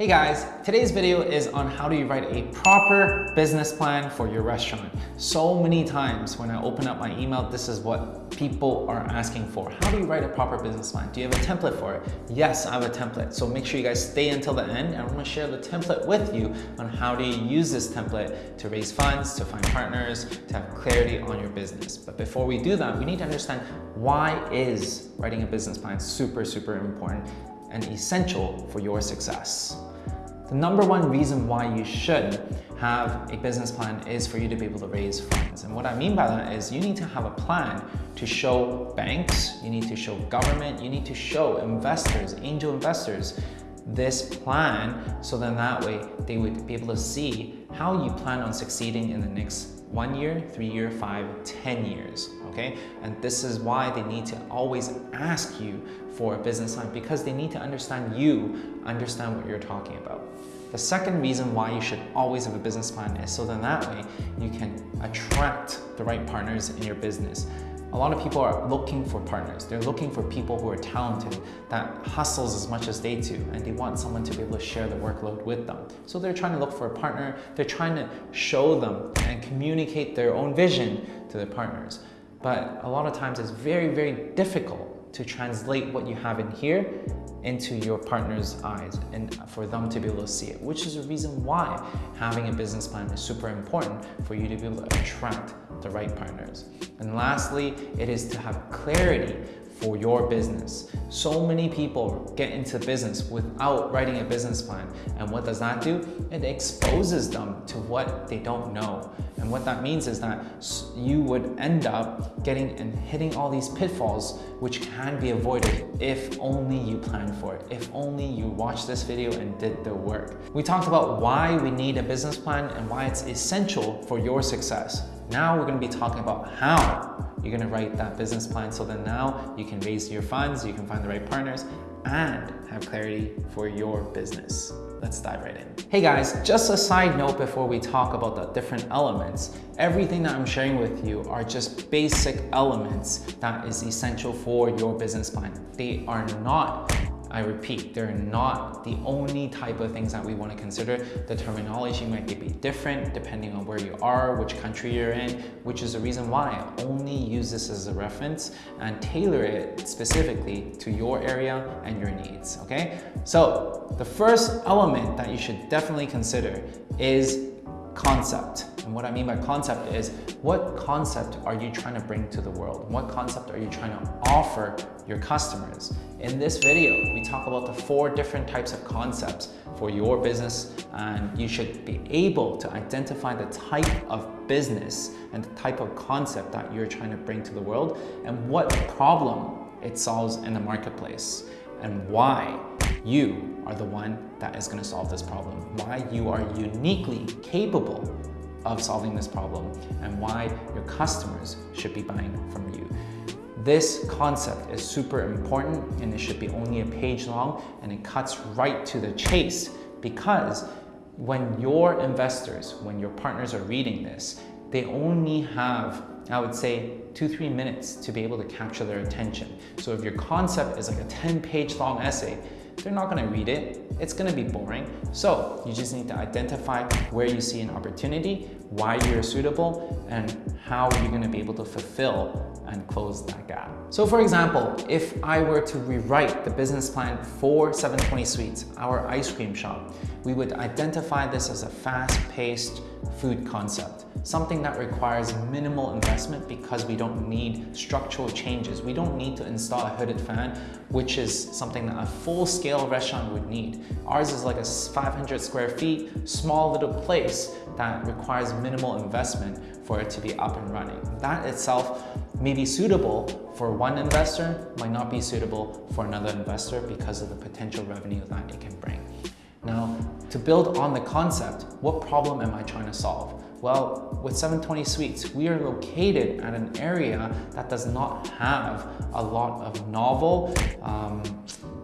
Hey guys, today's video is on how do you write a proper business plan for your restaurant. So many times when I open up my email, this is what people are asking for. How do you write a proper business plan? Do you have a template for it? Yes, I have a template. So make sure you guys stay until the end and I'm gonna share the template with you on how do you use this template to raise funds, to find partners, to have clarity on your business. But before we do that, we need to understand why is writing a business plan super, super important and essential for your success. The number one reason why you should have a business plan is for you to be able to raise funds. And what I mean by that is you need to have a plan to show banks, you need to show government, you need to show investors, angel investors, this plan so then that way they would be able to see how you plan on succeeding in the next one year, three year, five, ten years, okay? And this is why they need to always ask you for a business plan because they need to understand you, understand what you're talking about. The second reason why you should always have a business plan is so then that way you can attract the right partners in your business. A lot of people are looking for partners. They're looking for people who are talented, that hustles as much as they do, and they want someone to be able to share the workload with them. So they're trying to look for a partner. They're trying to show them and communicate their own vision to their partners. But a lot of times it's very, very difficult to translate what you have in here into your partner's eyes and for them to be able to see it, which is the reason why having a business plan is super important for you to be able to attract the right partners. And lastly, it is to have clarity for your business. So many people get into business without writing a business plan. And what does that do? It exposes them to what they don't know. And what that means is that you would end up getting and hitting all these pitfalls which can be avoided if only you plan for it, if only you watched this video and did the work. We talked about why we need a business plan and why it's essential for your success. Now we're gonna be talking about how you're gonna write that business plan so that now you can raise your funds, you can find the right partners, and have clarity for your business. Let's dive right in. Hey guys, just a side note before we talk about the different elements. Everything that I'm sharing with you are just basic elements that is essential for your business plan. They are not I repeat, they're not the only type of things that we want to consider. The terminology might be different depending on where you are, which country you're in, which is the reason why I only use this as a reference and tailor it specifically to your area and your needs, okay? So the first element that you should definitely consider is concept. And what I mean by concept is what concept are you trying to bring to the world? What concept are you trying to offer your customers? In this video, we talk about the four different types of concepts for your business and you should be able to identify the type of business and the type of concept that you're trying to bring to the world and what problem it solves in the marketplace and why you are the one that is gonna solve this problem, why you are uniquely capable of solving this problem, and why your customers should be buying from you. This concept is super important and it should be only a page long and it cuts right to the chase because when your investors, when your partners are reading this, they only have, I would say, two, three minutes to be able to capture their attention. So if your concept is like a 10 page long essay, they're not gonna read it. It's gonna be boring. So you just need to identify where you see an opportunity, why you're suitable, and how you're gonna be able to fulfill and close that gap. So for example, if I were to rewrite the business plan for 720 Sweets, our ice cream shop, we would identify this as a fast-paced food concept, something that requires minimal investment because we don't need structural changes. We don't need to install a hooded fan, which is something that a full-scale restaurant would need. Ours is like a 500 square feet, small little place that requires minimal investment for it to be up and running. That itself may be suitable for one investor, might not be suitable for another investor because of the potential revenue that it can bring. Now, to build on the concept, what problem am I trying to solve? Well, with 720 Sweets, we are located at an area that does not have a lot of novel um,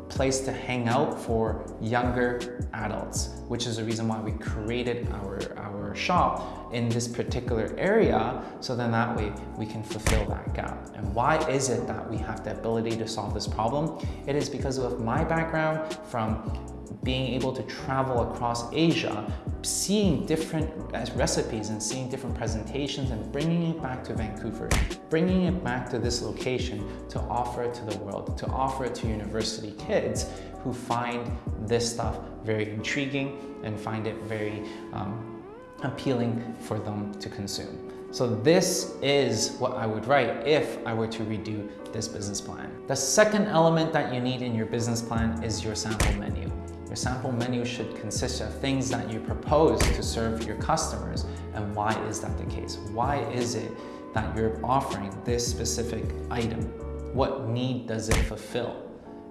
place to hang out for younger adults, which is the reason why we created our, our shop in this particular area, so then that way we can fulfill that gap. And why is it that we have the ability to solve this problem? It is because of my background from being able to travel across Asia, seeing different recipes and seeing different presentations and bringing it back to Vancouver, bringing it back to this location to offer it to the world, to offer it to university kids who find this stuff very intriguing and find it very um, appealing for them to consume. So this is what I would write if I were to redo this business plan. The second element that you need in your business plan is your sample menu. Your sample menu should consist of things that you propose to serve your customers. And why is that the case? Why is it that you're offering this specific item? What need does it fulfill?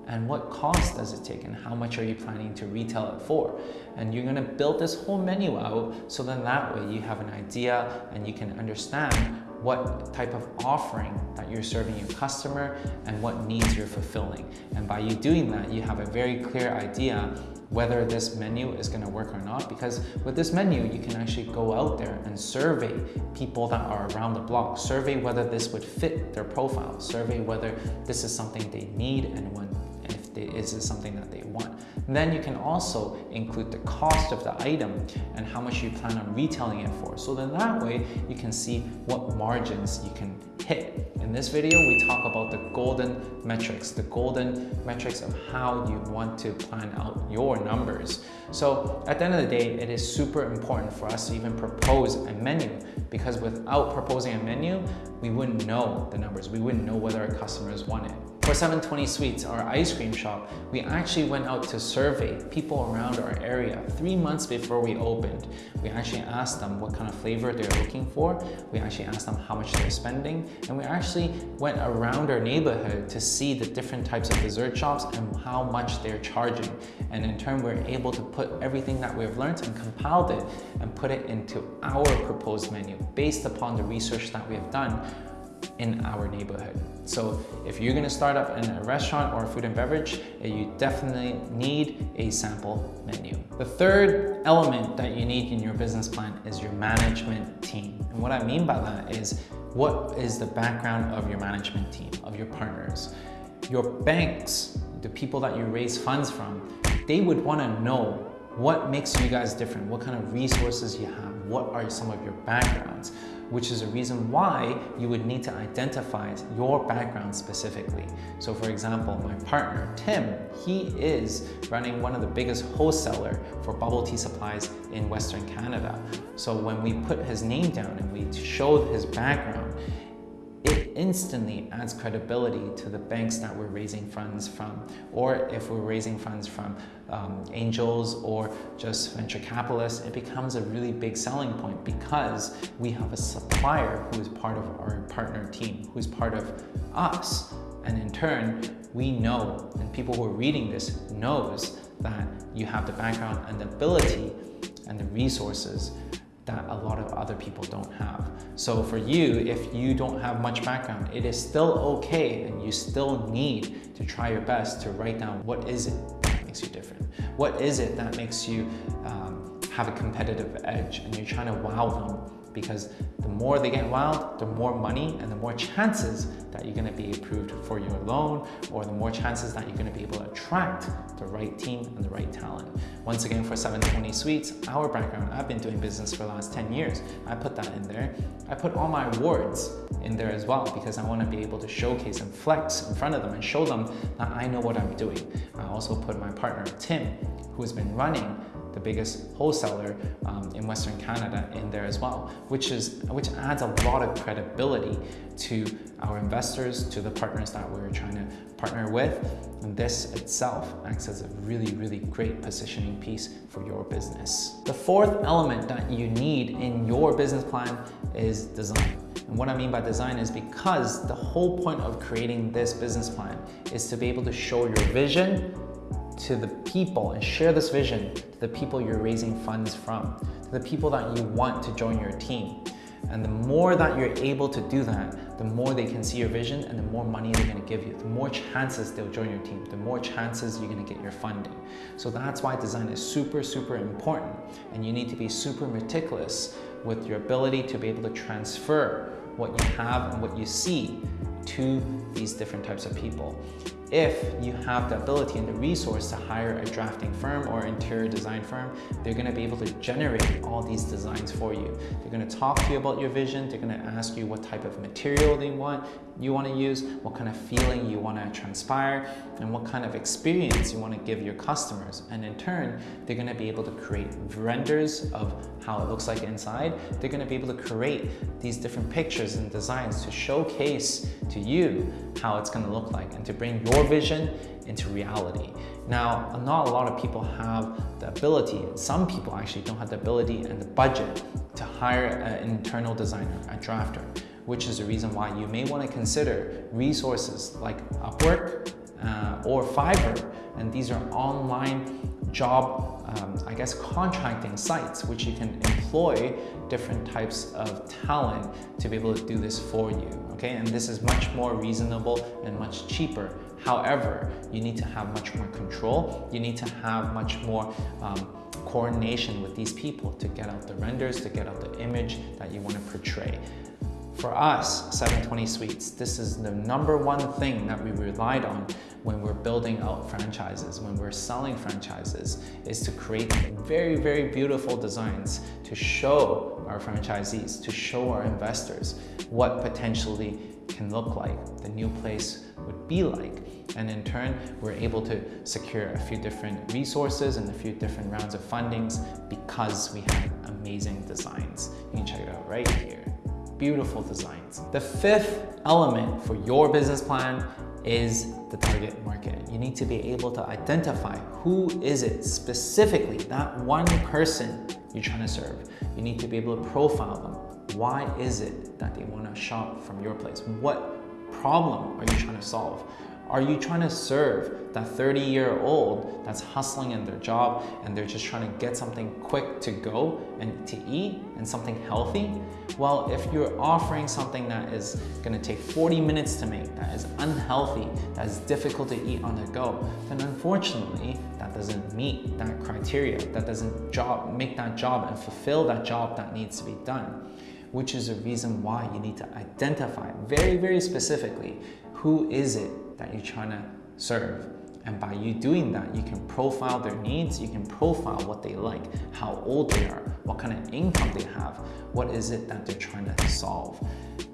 and what cost does it take and how much are you planning to retail it for and you're going to build this whole menu out so then that way you have an idea and you can understand what type of offering that you're serving your customer and what needs you're fulfilling. And by you doing that you have a very clear idea whether this menu is going to work or not because with this menu you can actually go out there and survey people that are around the block. Survey whether this would fit their profile. Survey whether this is something they need and when they, is this something that they want? Then you can also include the cost of the item and how much you plan on retailing it for. So then that way you can see what margins you can hit. In this video, we talk about the golden metrics, the golden metrics of how you want to plan out your numbers. So at the end of the day, it is super important for us to even propose a menu because without proposing a menu, we wouldn't know the numbers. We wouldn't know whether our customers want it. For 720 Sweets, our ice cream shop, we actually went out to survey people around our area three months before we opened. We actually asked them what kind of flavor they're looking for. We actually asked them how much they're spending. And we actually went around our neighborhood to see the different types of dessert shops and how much they're charging. And in turn, we're able to put everything that we've learned and compiled it and put it into our proposed menu based upon the research that we have done in our neighborhood. So if you're gonna start up in a restaurant or food and beverage, eh, you definitely need a sample menu. The third element that you need in your business plan is your management team. And what I mean by that is what is the background of your management team, of your partners? Your banks, the people that you raise funds from, they would wanna know what makes you guys different, what kind of resources you have, what are some of your backgrounds which is a reason why you would need to identify your background specifically. So for example, my partner, Tim, he is running one of the biggest wholesaler for bubble tea supplies in Western Canada. So when we put his name down and we showed his background, it instantly adds credibility to the banks that we're raising funds from. Or if we're raising funds from um, angels or just venture capitalists, it becomes a really big selling point because we have a supplier who is part of our partner team, who's part of us. And in turn, we know, and people who are reading this knows that you have the background and the ability and the resources that a lot of other people don't have. So for you, if you don't have much background, it is still okay and you still need to try your best to write down what is it that makes you different? What is it that makes you um, have a competitive edge and you're trying to wow them because the more they get wild, the more money and the more chances that you're gonna be approved for your loan or the more chances that you're gonna be able to attract the right team and the right talent. Once again, for 720 Sweets, our background, I've been doing business for the last 10 years. I put that in there. I put all my awards in there as well because I wanna be able to showcase and flex in front of them and show them that I know what I'm doing. I also put my partner, Tim, who has been running the biggest wholesaler um, in Western Canada in there as well, which, is, which adds a lot of credibility to our investors, to the partners that we're trying to partner with. And this itself acts as a really, really great positioning piece for your business. The fourth element that you need in your business plan is design. And what I mean by design is because the whole point of creating this business plan is to be able to show your vision to the people and share this vision to the people you're raising funds from, to the people that you want to join your team. And the more that you're able to do that, the more they can see your vision and the more money they're gonna give you, the more chances they'll join your team, the more chances you're gonna get your funding. So that's why design is super, super important. And you need to be super meticulous with your ability to be able to transfer what you have and what you see to these different types of people. If you have the ability and the resource to hire a drafting firm or interior design firm, they're gonna be able to generate all these designs for you. They're gonna talk to you about your vision. They're gonna ask you what type of material they want, you wanna use, what kind of feeling you wanna transpire, and what kind of experience you wanna give your customers. And in turn, they're gonna be able to create renders of how it looks like inside. They're gonna be able to create these different pictures and designs to showcase to you how it's gonna look like and to bring your vision into reality. Now, not a lot of people have the ability, some people actually don't have the ability and the budget to hire an internal designer, a drafter, which is the reason why you may want to consider resources like Upwork uh, or Fiverr. And these are online job, um, I guess, contracting sites, which you can employ different types of talent to be able to do this for you, okay? And this is much more reasonable and much cheaper. However, you need to have much more control. You need to have much more um, coordination with these people to get out the renders, to get out the image that you want to portray. For us, 720 Sweets, this is the number one thing that we relied on when we're building out franchises, when we're selling franchises, is to create very, very beautiful designs to show our franchisees, to show our investors what potentially can look like, the new place would be like. And in turn, we're able to secure a few different resources and a few different rounds of fundings because we have amazing designs. You can check it out right here beautiful designs. The fifth element for your business plan is the target market. You need to be able to identify who is it specifically, that one person you're trying to serve. You need to be able to profile them. Why is it that they want to shop from your place? What problem are you trying to solve? Are you trying to serve that 30 year old that's hustling in their job and they're just trying to get something quick to go and to eat and something healthy? Well, if you're offering something that is gonna take 40 minutes to make, that is unhealthy, that is difficult to eat on the go, then unfortunately, that doesn't meet that criteria. That doesn't job, make that job and fulfill that job that needs to be done which is a reason why you need to identify very, very specifically who is it that you're trying to serve. And by you doing that, you can profile their needs, you can profile what they like, how old they are, what kind of income they have, what is it that they're trying to solve.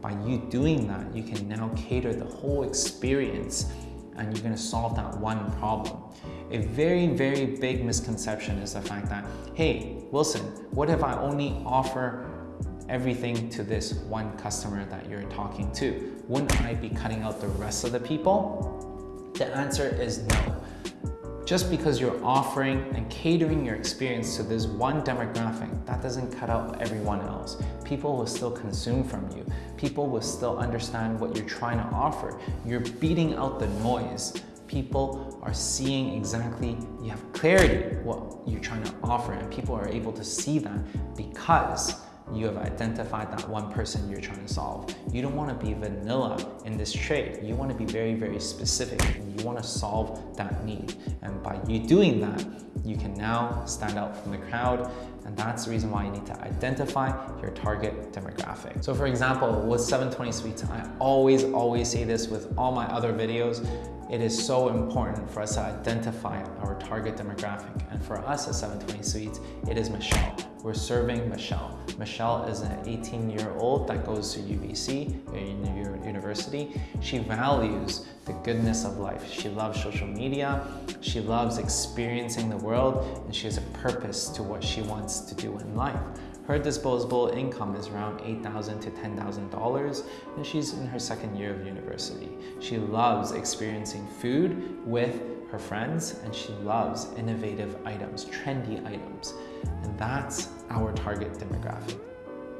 By you doing that, you can now cater the whole experience and you're gonna solve that one problem. A very, very big misconception is the fact that, hey, Wilson, what if I only offer everything to this one customer that you're talking to? Wouldn't I be cutting out the rest of the people? The answer is no. Just because you're offering and catering your experience to this one demographic, that doesn't cut out everyone else. People will still consume from you. People will still understand what you're trying to offer. You're beating out the noise. People are seeing exactly, you have clarity what you're trying to offer and people are able to see that because you have identified that one person you're trying to solve. You don't want to be vanilla in this trade. You want to be very, very specific and you want to solve that need. And by you doing that, you can now stand out from the crowd and that's the reason why you need to identify your target demographic. So for example, with 720 Sweets, I always, always say this with all my other videos, it is so important for us to identify our target demographic. And for us at 720 Sweets, it is Michelle. We're serving Michelle. Michelle is an 18 year old that goes to UBC, university. She values the goodness of life. She loves social media. She loves experiencing the world and she has a purpose to what she wants to do in life. Her disposable income is around $8,000 to $10,000 and she's in her second year of university. She loves experiencing food with her friends and she loves innovative items, trendy items. And that's our target demographic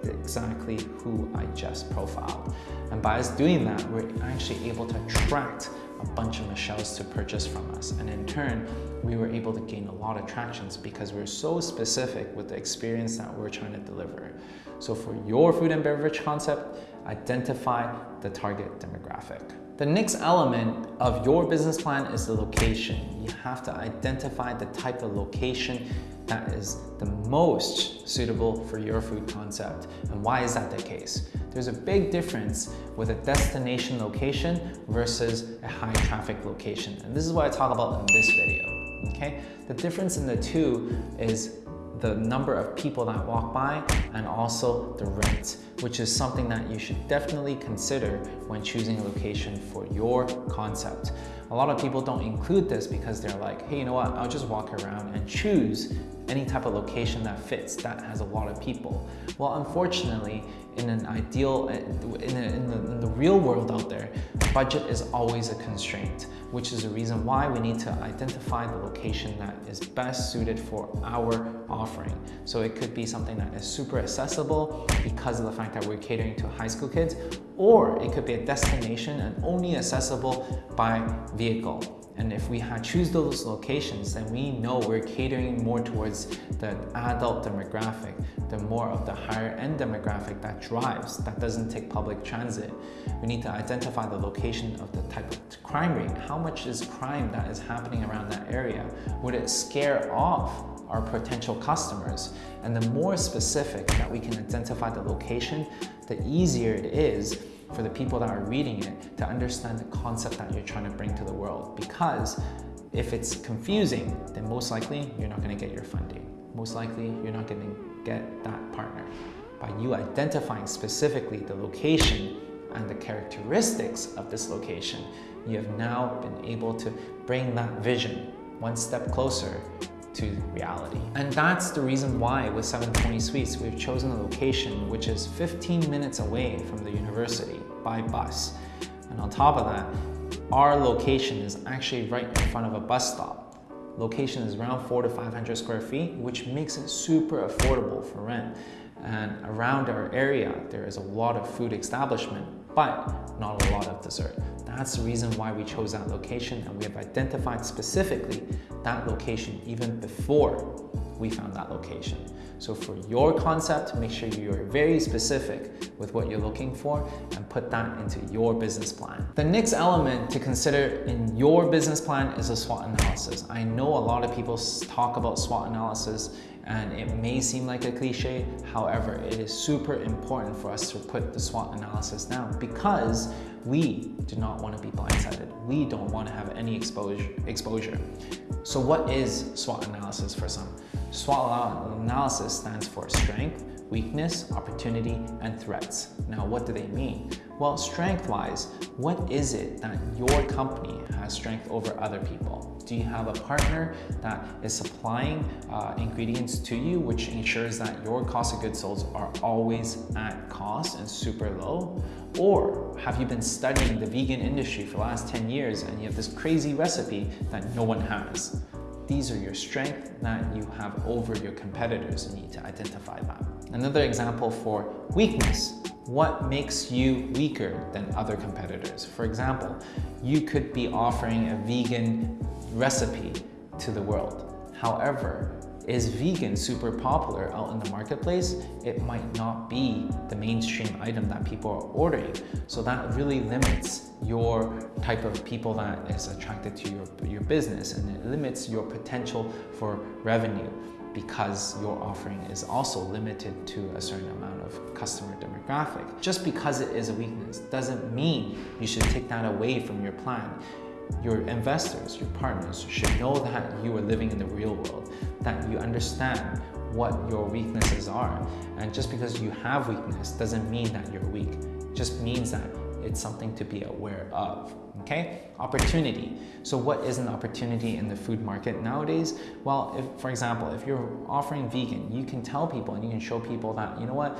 exactly who I just profiled. And by us doing that, we're actually able to attract a bunch of Michelles to purchase from us. And in turn, we were able to gain a lot of tractions because we're so specific with the experience that we're trying to deliver. So for your food and beverage concept, identify the target demographic. The next element of your business plan is the location. You have to identify the type of location that is the most suitable for your food concept. And why is that the case? There's a big difference with a destination location versus a high traffic location. And this is what I talk about in this video, okay? The difference in the two is the number of people that walk by and also the rent, which is something that you should definitely consider when choosing a location for your concept. A lot of people don't include this because they're like, hey, you know what, I'll just walk around and choose any type of location that fits, that has a lot of people. Well, unfortunately, in an ideal, in, a, in, the, in the real world out there, budget is always a constraint, which is the reason why we need to identify the location that is best suited for our offering. So it could be something that is super accessible because of the fact that we're catering to high school kids, or it could be a destination and only accessible by vehicle. And if we had choose those locations, then we know we're catering more towards the adult demographic, the more of the higher end demographic that drives, that doesn't take public transit. We need to identify the location of the type of crime rate. How much is crime that is happening around that area? Would it scare off our potential customers? And the more specific that we can identify the location, the easier it is for the people that are reading it to understand the concept that you're trying to bring to the world. Because if it's confusing, then most likely you're not going to get your funding. Most likely you're not going to get that partner. By you identifying specifically the location and the characteristics of this location, you have now been able to bring that vision one step closer to reality. And that's the reason why with 720 Sweets, we've chosen a location which is 15 minutes away from the university by bus. And on top of that, our location is actually right in front of a bus stop. Location is around four to 500 square feet, which makes it super affordable for rent. And around our area, there is a lot of food establishment, but not a lot of dessert. That's the reason why we chose that location and we have identified specifically that location even before we found that location. So for your concept, make sure you're very specific with what you're looking for and put that into your business plan. The next element to consider in your business plan is a SWOT analysis. I know a lot of people talk about SWOT analysis and it may seem like a cliche. However, it is super important for us to put the SWOT analysis down because we do not want to be blindsided. We don't want to have any exposure. exposure. So what is SWOT analysis for some? SWOT analysis stands for strength, weakness, opportunity, and threats. Now, what do they mean? Well, strength-wise, what is it that your company has strength over other people? Do you have a partner that is supplying uh, ingredients to you, which ensures that your cost of goods sold are always at cost and super low? Or have you been studying the vegan industry for the last 10 years and you have this crazy recipe that no one has? These are your strengths that you have over your competitors you need to identify that. Another example for weakness. What makes you weaker than other competitors? For example, you could be offering a vegan recipe to the world. However, is vegan super popular out in the marketplace, it might not be the mainstream item that people are ordering. So that really limits your type of people that is attracted to your, your business and it limits your potential for revenue because your offering is also limited to a certain amount of customer demographic. Just because it is a weakness doesn't mean you should take that away from your plan your investors, your partners should know that you are living in the real world, that you understand what your weaknesses are. And just because you have weakness doesn't mean that you're weak. It just means that it's something to be aware of, okay? Opportunity. So what is an opportunity in the food market nowadays? Well, if, for example, if you're offering vegan, you can tell people and you can show people that, you know what,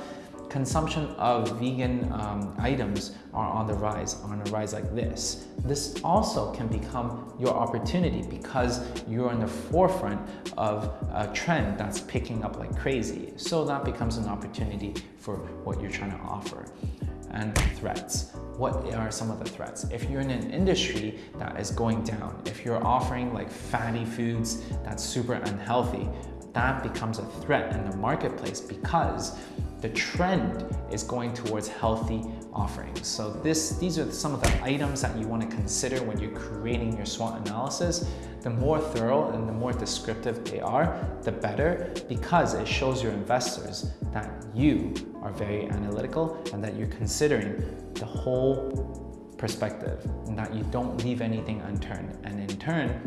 consumption of vegan um, items are on the rise, on a rise like this. This also can become your opportunity because you're in the forefront of a trend that's picking up like crazy. So that becomes an opportunity for what you're trying to offer. And threats. What are some of the threats? If you're in an industry that is going down, if you're offering like fatty foods that's super unhealthy, that becomes a threat in the marketplace because the trend is going towards healthy offerings. So this, these are some of the items that you want to consider when you're creating your SWOT analysis. The more thorough and the more descriptive they are, the better because it shows your investors that you are very analytical and that you're considering the whole perspective and that you don't leave anything unturned. And in turn,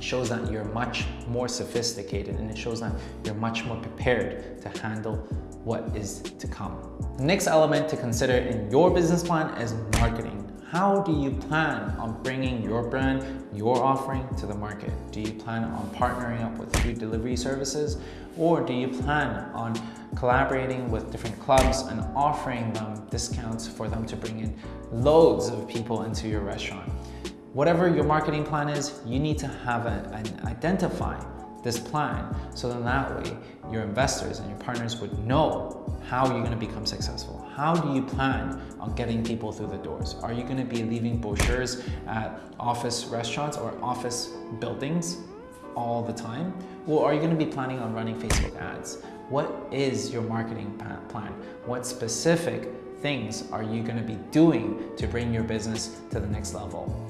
shows that you're much more sophisticated and it shows that you're much more prepared to handle what is to come. The next element to consider in your business plan is marketing. How do you plan on bringing your brand, your offering to the market? Do you plan on partnering up with food delivery services? Or do you plan on collaborating with different clubs and offering them discounts for them to bring in loads of people into your restaurant? Whatever your marketing plan is, you need to have an, an identify this plan so then that way your investors and your partners would know how you're going to become successful. How do you plan on getting people through the doors? Are you going to be leaving brochures at office restaurants or office buildings all the time? Or are you going to be planning on running Facebook ads? What is your marketing plan? What specific things are you going to be doing to bring your business to the next level?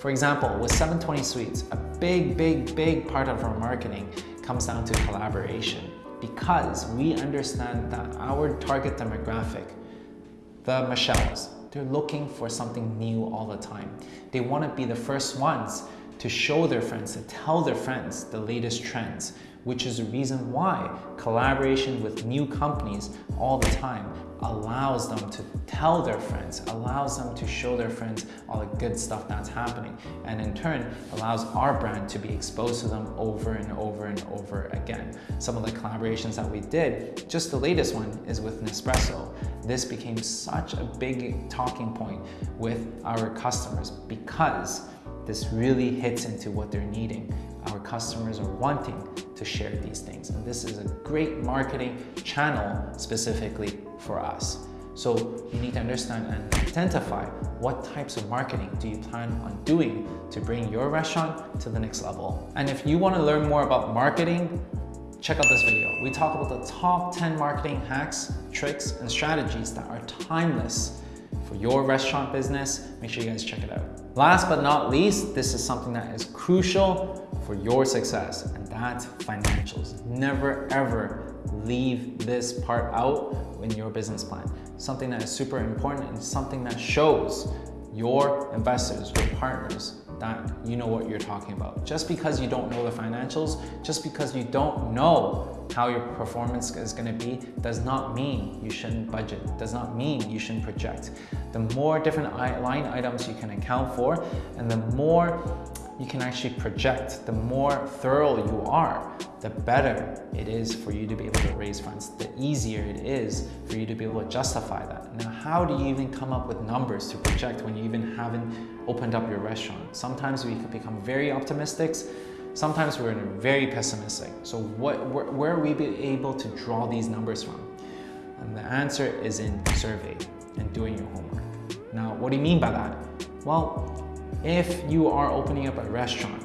For example, with 720 Sweets, a big, big, big part of our marketing comes down to collaboration because we understand that our target demographic, the Michelles, they're looking for something new all the time. They want to be the first ones to show their friends, to tell their friends the latest trends, which is the reason why collaboration with new companies all the time allows them to tell their friends, allows them to show their friends all the good stuff that's happening, and in turn allows our brand to be exposed to them over and over and over again. Some of the collaborations that we did, just the latest one is with Nespresso. This became such a big talking point with our customers because this really hits into what they're needing. Our customers are wanting to share these things. And this is a great marketing channel specifically for us. So you need to understand and identify what types of marketing do you plan on doing to bring your restaurant to the next level. And if you want to learn more about marketing, check out this video. We talk about the top 10 marketing hacks, tricks, and strategies that are timeless for your restaurant business. Make sure you guys check it out. Last but not least, this is something that is crucial for your success, and that's financials. Never ever leave this part out in your business plan. Something that is super important and something that shows your investors, your partners, that you know what you're talking about. Just because you don't know the financials, just because you don't know how your performance is gonna be, does not mean you shouldn't budget, does not mean you shouldn't project. The more different line items you can account for, and the more you can actually project, the more thorough you are, the better it is for you to be able to raise funds, the easier it is for you to be able to justify that. Now, how do you even come up with numbers to project when you even haven't opened up your restaurant? Sometimes we could become very optimistic, sometimes we're very pessimistic. So what, where, where are we able to draw these numbers from? And the answer is in survey and doing your homework. Now, what do you mean by that? Well, if you are opening up a restaurant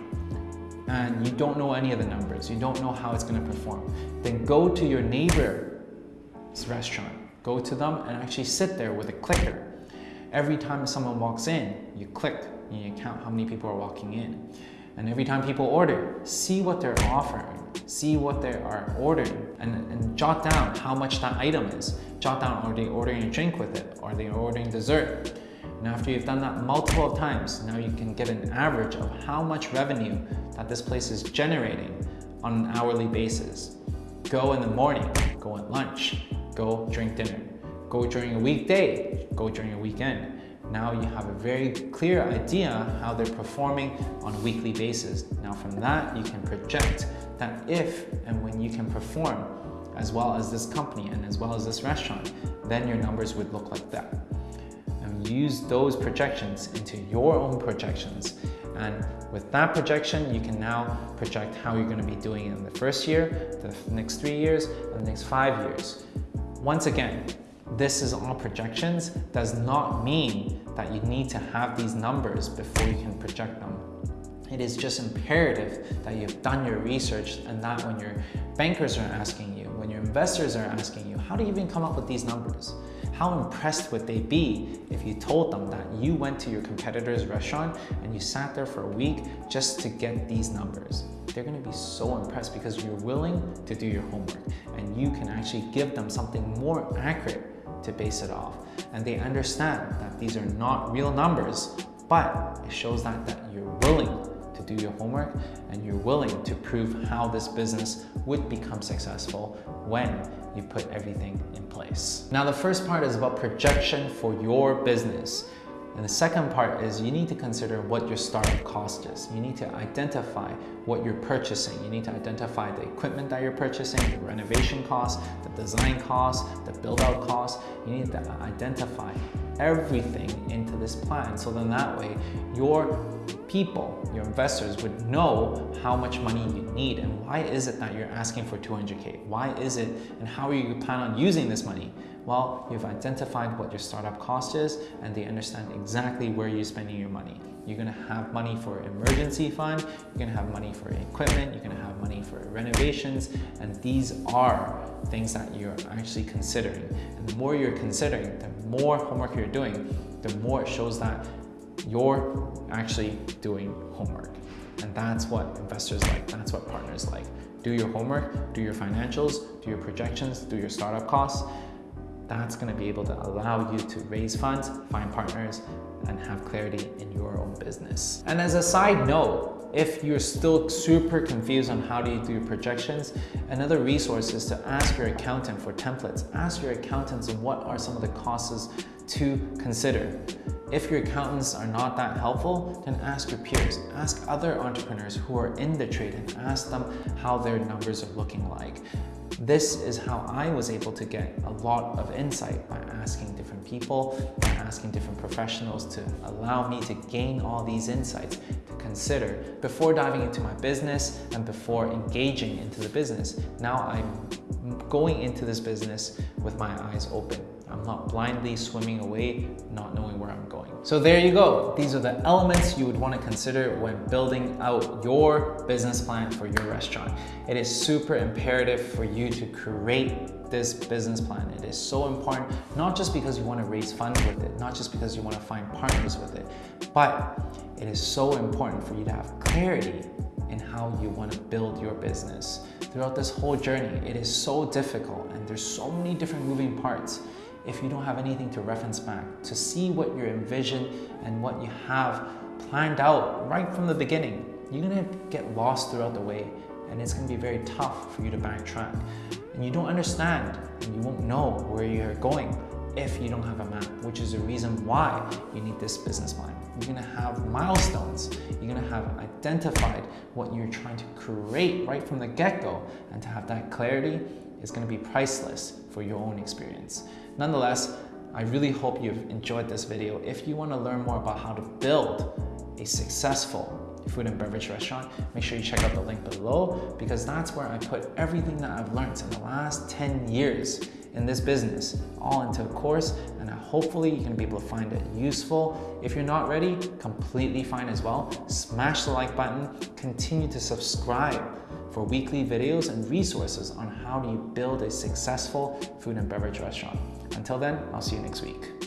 and you don't know any of the numbers, you don't know how it's going to perform, then go to your neighbor's restaurant. Go to them and actually sit there with a clicker. Every time someone walks in, you click and you count how many people are walking in. And every time people order, see what they're offering, see what they are ordering, and, and jot down how much that item is. Jot down, are they ordering a drink with it? Are they ordering dessert? And after you've done that multiple times, now you can get an average of how much revenue that this place is generating on an hourly basis. Go in the morning, go at lunch, go drink dinner. Go during a weekday, go during a weekend. Now you have a very clear idea how they're performing on a weekly basis. Now from that, you can project that if and when you can perform as well as this company and as well as this restaurant, then your numbers would look like that use those projections into your own projections. And with that projection, you can now project how you're gonna be doing in the first year, the next three years, and the next five years. Once again, this is all projections, does not mean that you need to have these numbers before you can project them. It is just imperative that you've done your research and that when your bankers are asking you, when your investors are asking you, how do you even come up with these numbers? How impressed would they be if you told them that you went to your competitor's restaurant and you sat there for a week just to get these numbers? They're gonna be so impressed because you're willing to do your homework and you can actually give them something more accurate to base it off. And they understand that these are not real numbers, but it shows that, that you're willing to do your homework and you're willing to prove how this business would become successful when you put everything in Now the first part is about projection for your business. And the second part is you need to consider what your startup cost is. You need to identify what you're purchasing. You need to identify the equipment that you're purchasing, the renovation costs, the design costs, the build out costs. You need to identify everything into this plan. So then that way your people, your investors would know how much money you need and why is it that you're asking for 200K? Why is it and how are you plan on using this money? Well, you've identified what your startup cost is and they understand exactly where you're spending your money. You're gonna have money for emergency fund, you're gonna have money for equipment, you're gonna have money for renovations, and these are things that you're actually considering. And the more you're considering, the more homework you're doing, the more it shows that you're actually doing homework. And that's what investors like, that's what partners like. Do your homework, do your financials, do your projections, do your startup costs, that's going to be able to allow you to raise funds, find partners, and have clarity in your own business. And as a side note, if you're still super confused on how do you do projections, another resource is to ask your accountant for templates. Ask your accountants what are some of the costs to consider. If your accountants are not that helpful, then ask your peers. Ask other entrepreneurs who are in the trade and ask them how their numbers are looking like. This is how I was able to get a lot of insight by asking different people, by asking different professionals to allow me to gain all these insights to consider before diving into my business and before engaging into the business. Now I'm going into this business with my eyes open. I'm not blindly swimming away, not knowing where I'm going. So there you go. These are the elements you would want to consider when building out your business plan for your restaurant. It is super imperative for you to create this business plan. It is so important, not just because you want to raise funds with it, not just because you want to find partners with it, but it is so important for you to have clarity in how you want to build your business. Throughout this whole journey, it is so difficult and there's so many different moving parts if you don't have anything to reference back, to see what you're envision and what you have planned out right from the beginning. You're gonna get lost throughout the way and it's gonna be very tough for you to backtrack. And you don't understand and you won't know where you're going if you don't have a map, which is the reason why you need this business plan. You're gonna have milestones. You're gonna have identified what you're trying to create right from the get-go. And to have that clarity is gonna be priceless for your own experience. Nonetheless, I really hope you've enjoyed this video. If you want to learn more about how to build a successful food and beverage restaurant, make sure you check out the link below because that's where I put everything that I've learned in the last 10 years in this business all into a course and hopefully you can be able to find it useful. If you're not ready, completely fine as well. Smash the like button, continue to subscribe for weekly videos and resources on how do you build a successful food and beverage restaurant. Until then, I'll see you next week.